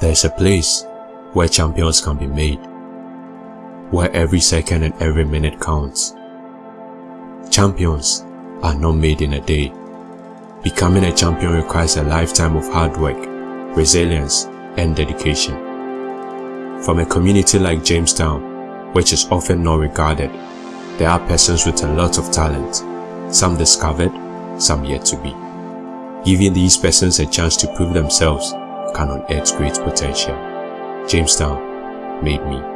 There is a place where champions can be made, where every second and every minute counts. Champions are not made in a day. Becoming a champion requires a lifetime of hard work, resilience, and dedication. From a community like Jamestown, which is often not regarded, there are persons with a lot of talent, some discovered, some yet to be. Giving these persons a chance to prove themselves can unearth great potential. Jamestown made me.